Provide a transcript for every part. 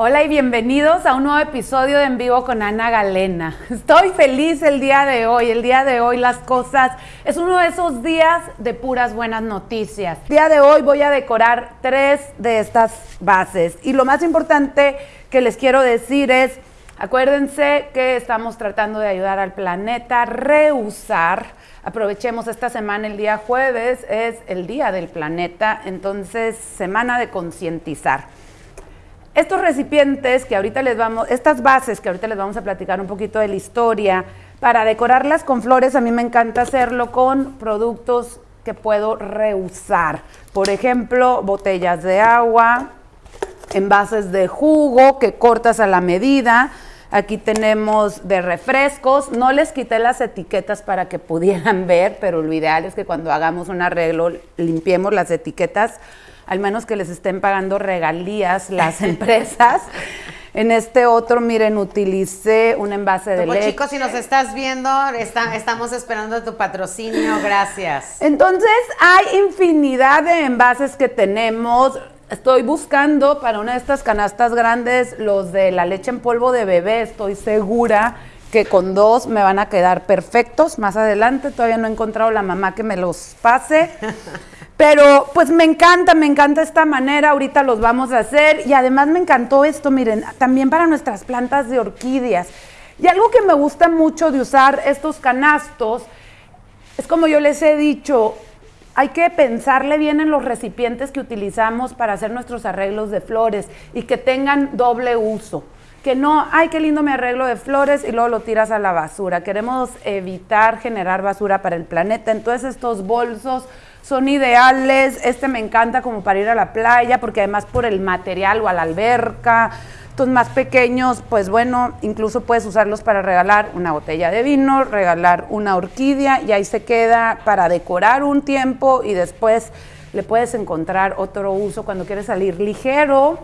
Hola y bienvenidos a un nuevo episodio de En Vivo con Ana Galena. Estoy feliz el día de hoy. El día de hoy las cosas es uno de esos días de puras buenas noticias. El día de hoy voy a decorar tres de estas bases y lo más importante que les quiero decir es, acuérdense que estamos tratando de ayudar al planeta reusar. Aprovechemos esta semana, el día jueves es el día del planeta, entonces semana de concientizar. Estos recipientes que ahorita les vamos, estas bases que ahorita les vamos a platicar un poquito de la historia, para decorarlas con flores a mí me encanta hacerlo con productos que puedo reusar. Por ejemplo, botellas de agua, envases de jugo que cortas a la medida. Aquí tenemos de refrescos. No les quité las etiquetas para que pudieran ver, pero lo ideal es que cuando hagamos un arreglo limpiemos las etiquetas al menos que les estén pagando regalías las empresas. En este otro, miren, utilicé un envase de leche. chicos, si nos estás viendo, estamos esperando tu patrocinio, gracias. Entonces, hay infinidad de envases que tenemos. Estoy buscando para una de estas canastas grandes los de la leche en polvo de bebé. Estoy segura que con dos me van a quedar perfectos. Más adelante todavía no he encontrado la mamá que me los pase. Pero pues me encanta, me encanta esta manera, ahorita los vamos a hacer y además me encantó esto, miren, también para nuestras plantas de orquídeas. Y algo que me gusta mucho de usar estos canastos es como yo les he dicho, hay que pensarle bien en los recipientes que utilizamos para hacer nuestros arreglos de flores y que tengan doble uso. Que no, ay, qué lindo mi arreglo de flores y luego lo tiras a la basura. Queremos evitar generar basura para el planeta. Entonces estos bolsos son ideales. Este me encanta como para ir a la playa, porque además por el material o a la alberca. Estos más pequeños, pues bueno, incluso puedes usarlos para regalar una botella de vino, regalar una orquídea y ahí se queda para decorar un tiempo y después le puedes encontrar otro uso cuando quieres salir ligero.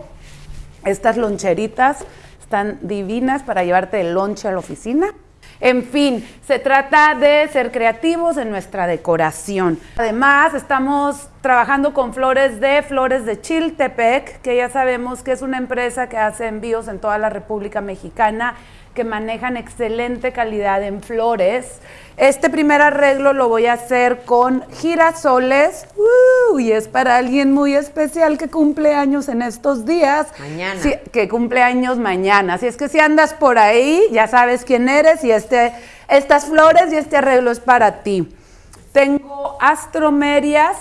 Estas loncheritas están divinas para llevarte el lonche a la oficina. En fin, se trata de ser creativos en nuestra decoración. Además, estamos trabajando con flores de Flores de Chiltepec, que ya sabemos que es una empresa que hace envíos en toda la República Mexicana que manejan excelente calidad en flores. Este primer arreglo lo voy a hacer con girasoles uh, y es para alguien muy especial que cumple años en estos días. Mañana. que cumple años mañana. Así es que si andas por ahí, ya sabes quién eres y este, estas flores y este arreglo es para ti. Tengo astromerias.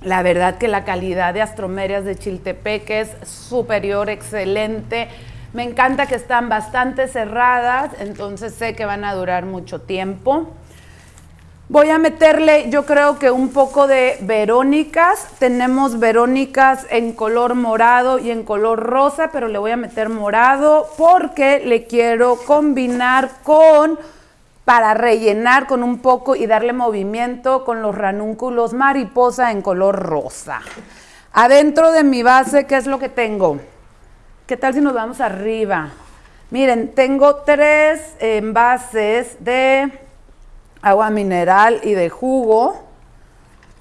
La verdad que la calidad de astromerias de Chiltepec es superior, excelente me encanta que están bastante cerradas, entonces sé que van a durar mucho tiempo. Voy a meterle, yo creo que un poco de verónicas. Tenemos verónicas en color morado y en color rosa, pero le voy a meter morado porque le quiero combinar con, para rellenar con un poco y darle movimiento con los ranúnculos mariposa en color rosa. Adentro de mi base, ¿qué es lo que tengo? ¿Qué tal si nos vamos arriba? Miren, tengo tres envases de agua mineral y de jugo.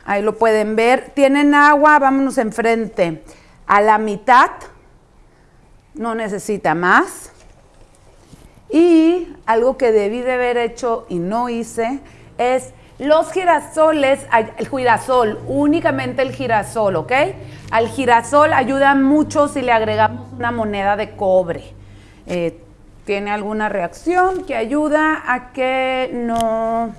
Ahí lo pueden ver. Tienen agua, vámonos enfrente. A la mitad, no necesita más. Y algo que debí de haber hecho y no hice es los girasoles, el girasol, únicamente el girasol, ¿ok? Al girasol ayuda mucho si le agregamos una moneda de cobre. Eh, tiene alguna reacción que ayuda a que no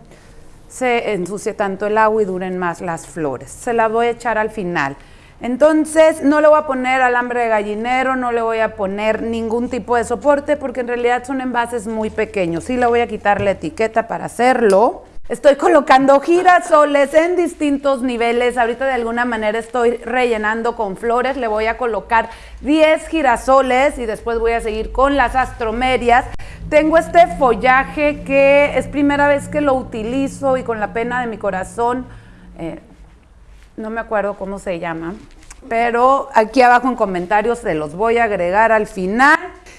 se ensucie tanto el agua y duren más las flores. Se la voy a echar al final. Entonces no le voy a poner alambre de gallinero, no le voy a poner ningún tipo de soporte porque en realidad son envases muy pequeños. Sí le voy a quitar la etiqueta para hacerlo. Estoy colocando girasoles en distintos niveles. Ahorita de alguna manera estoy rellenando con flores. Le voy a colocar 10 girasoles y después voy a seguir con las astromerias. Tengo este follaje que es primera vez que lo utilizo y con la pena de mi corazón, eh, no me acuerdo cómo se llama, pero aquí abajo en comentarios se los voy a agregar al final.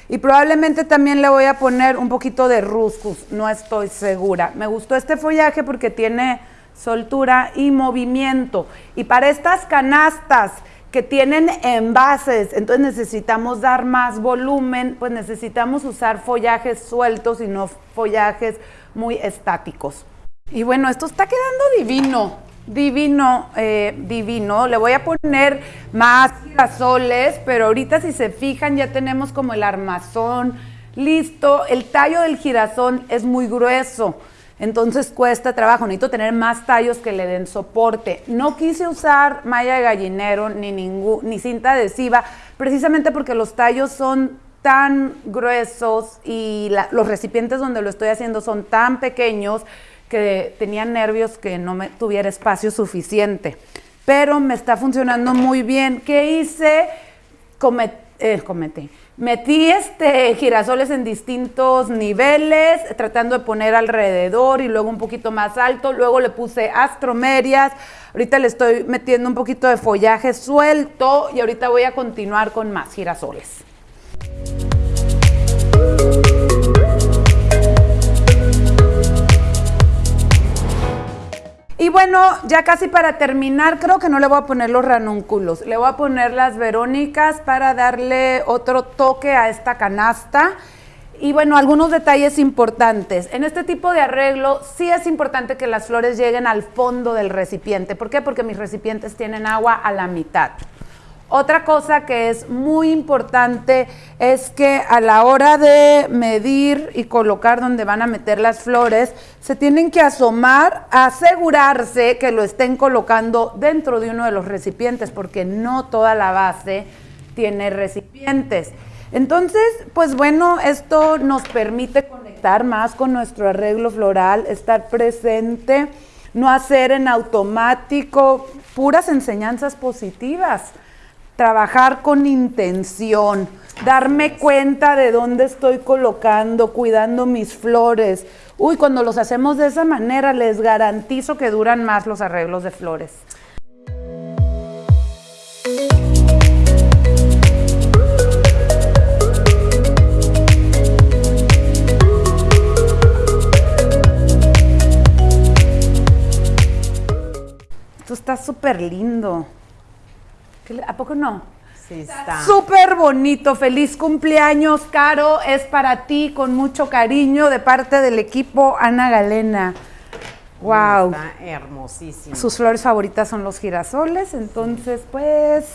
Y probablemente también le voy a poner un poquito de ruscus, no estoy segura. Me gustó este follaje porque tiene soltura y movimiento. Y para estas canastas que tienen envases, entonces necesitamos dar más volumen, pues necesitamos usar follajes sueltos y no follajes muy estáticos. Y bueno, esto está quedando divino, divino, eh, divino. Le voy a poner más girasoles, pero ahorita si se fijan ya tenemos como el armazón listo. El tallo del girasol es muy grueso. Entonces cuesta trabajo, necesito tener más tallos que le den soporte. No quise usar malla de gallinero ni, ni cinta adhesiva, precisamente porque los tallos son tan gruesos y los recipientes donde lo estoy haciendo son tan pequeños que tenía nervios que no me tuviera espacio suficiente. Pero me está funcionando muy bien. ¿Qué hice? Eh, cometí Metí este girasoles en distintos niveles, tratando de poner alrededor y luego un poquito más alto. Luego le puse astromerias. Ahorita le estoy metiendo un poquito de follaje suelto y ahorita voy a continuar con más girasoles. Y bueno, ya casi para terminar, creo que no le voy a poner los ranúnculos, le voy a poner las verónicas para darle otro toque a esta canasta. Y bueno, algunos detalles importantes. En este tipo de arreglo sí es importante que las flores lleguen al fondo del recipiente. ¿Por qué? Porque mis recipientes tienen agua a la mitad. Otra cosa que es muy importante es que a la hora de medir y colocar donde van a meter las flores, se tienen que asomar, asegurarse que lo estén colocando dentro de uno de los recipientes, porque no toda la base tiene recipientes. Entonces, pues bueno, esto nos permite conectar más con nuestro arreglo floral, estar presente, no hacer en automático puras enseñanzas positivas trabajar con intención, darme cuenta de dónde estoy colocando, cuidando mis flores. Uy, cuando los hacemos de esa manera, les garantizo que duran más los arreglos de flores. Esto está súper lindo. ¿A poco no? Sí, está. Súper bonito. Feliz cumpleaños, Caro. Es para ti con mucho cariño de parte del equipo Ana Galena. Wow. Está hermosísimo. Sus flores favoritas son los girasoles. Entonces, pues.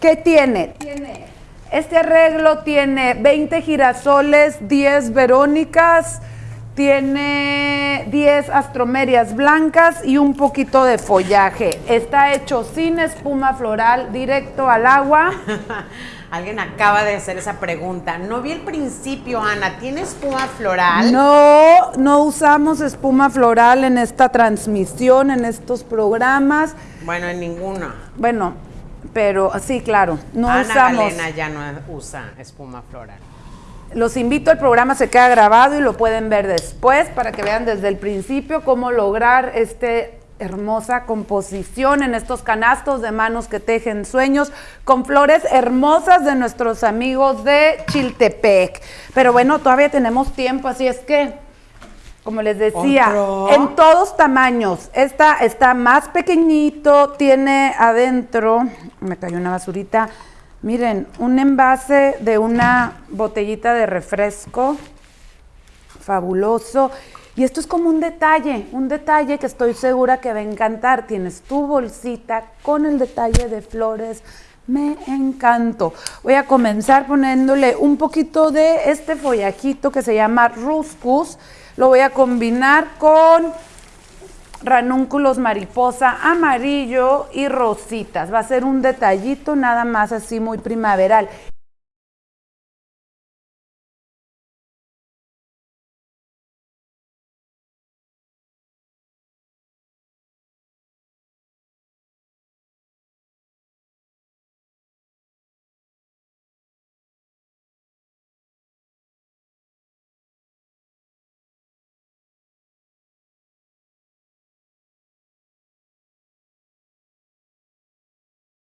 ¿Qué tiene? Tiene. Este arreglo tiene 20 girasoles, 10 verónicas tiene 10 astromerias blancas y un poquito de follaje. Está hecho sin espuma floral, directo al agua. Alguien acaba de hacer esa pregunta. No vi el principio, Ana. ¿Tiene espuma floral? No, no usamos espuma floral en esta transmisión, en estos programas. Bueno, en ninguna. Bueno, pero sí, claro. No Ana usamos. Galena ya no usa espuma floral. Los invito, el programa se queda grabado y lo pueden ver después para que vean desde el principio cómo lograr esta hermosa composición en estos canastos de manos que tejen sueños con flores hermosas de nuestros amigos de Chiltepec. Pero bueno, todavía tenemos tiempo, así es que, como les decía, en todos tamaños. Esta está más pequeñito, tiene adentro, me cayó una basurita, Miren, un envase de una botellita de refresco, fabuloso. Y esto es como un detalle, un detalle que estoy segura que va a encantar. Tienes tu bolsita con el detalle de flores. Me encantó. Voy a comenzar poniéndole un poquito de este follajito que se llama ruscus. Lo voy a combinar con ranúnculos mariposa amarillo y rositas. Va a ser un detallito nada más así muy primaveral.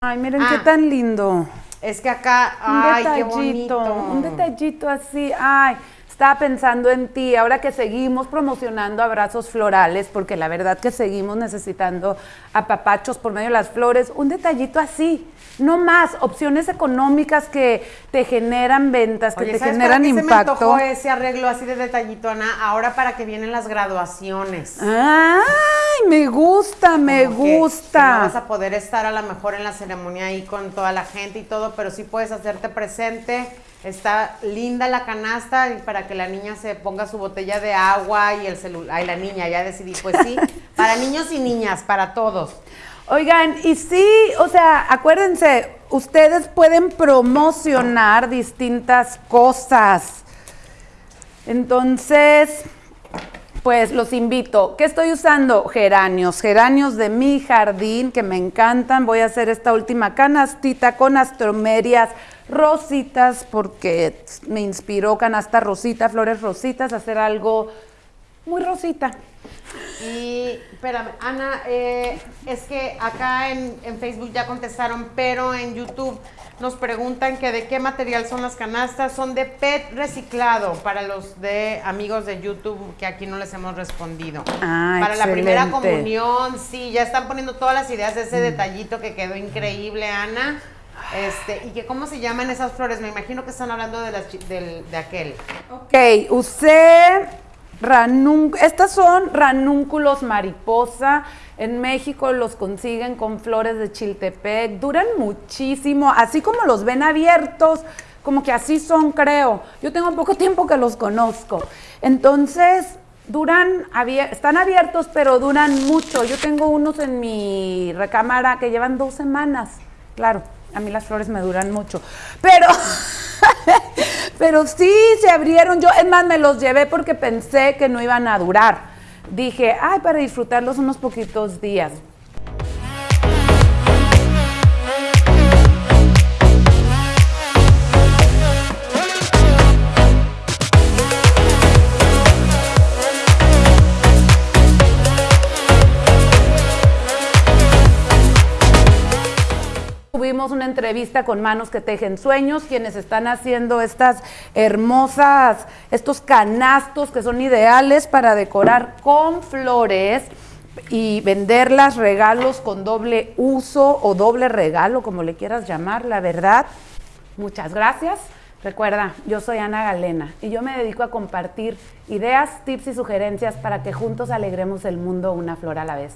Ay, miren qué ah. tan lindo. Es que acá, ay, un detallito, qué bonito. Un detallito así, ay, estaba pensando en ti, ahora que seguimos promocionando abrazos florales, porque la verdad que seguimos necesitando apapachos por medio de las flores, un detallito así, no más, opciones económicas que te generan ventas, que Oye, te ¿sabes generan para qué impacto. Se me antojó ese arreglo así de detallito, Ana. Ahora para que vienen las graduaciones. Ay, me gusta, me Como que- gusta. que no vas a poder estar a lo mejor en la ceremonia ahí con toda la gente y todo, pero sí puedes hacerte presente. Está linda la canasta para que la niña se ponga su botella de agua y el celular. Ay, la niña, ya decidí. Pues sí, para niños y niñas, para todos. Oigan, y sí, o sea, acuérdense, ustedes pueden promocionar distintas cosas. Entonces, pues los invito. ¿Qué estoy usando? Geranios, geranios de mi jardín que me encantan. Voy a hacer esta última canastita con astromerias rositas porque me inspiró canasta rosita, flores rositas, hacer algo muy rosita. Y, espérame, Ana, eh, es que acá en, en Facebook ya contestaron, pero en YouTube nos preguntan que de qué material son las canastas. Son de PET reciclado para los de amigos de YouTube que aquí no les hemos respondido. Ah, para la primera comunión, sí, ya están poniendo todas las ideas de ese detallito que quedó increíble, Ana. Este, y que cómo se llaman esas flores, me imagino que están hablando de, las, del- de aquel. Ok, usé ranún, estas son ranúnculos mariposa. En México los consiguen con flores de chiltepec. Duran muchísimo, así como los ven abiertos, como que así son, creo. Yo tengo poco tiempo que los conozco. Entonces, duran, abier- están abiertos, pero duran mucho. Yo tengo unos en mi recámara que llevan dos semanas. Claro, a mí las flores me duran mucho. Pero, pero sí se abrieron. Yo, es más, me los llevé porque pensé que no iban a durar. Dije, ay, para disfrutarlos unos poquitos días. Una entrevista con Manos que Tejen Sueños, quienes están haciendo estas hermosas, estos canastos que son ideales para decorar con flores y venderlas, regalos con doble uso o doble regalo, como le quieras llamar, la verdad. Muchas gracias. Recuerda, yo soy Ana Galena y yo me dedico a compartir ideas, tips y sugerencias para que juntos alegremos el mundo una flor a la vez.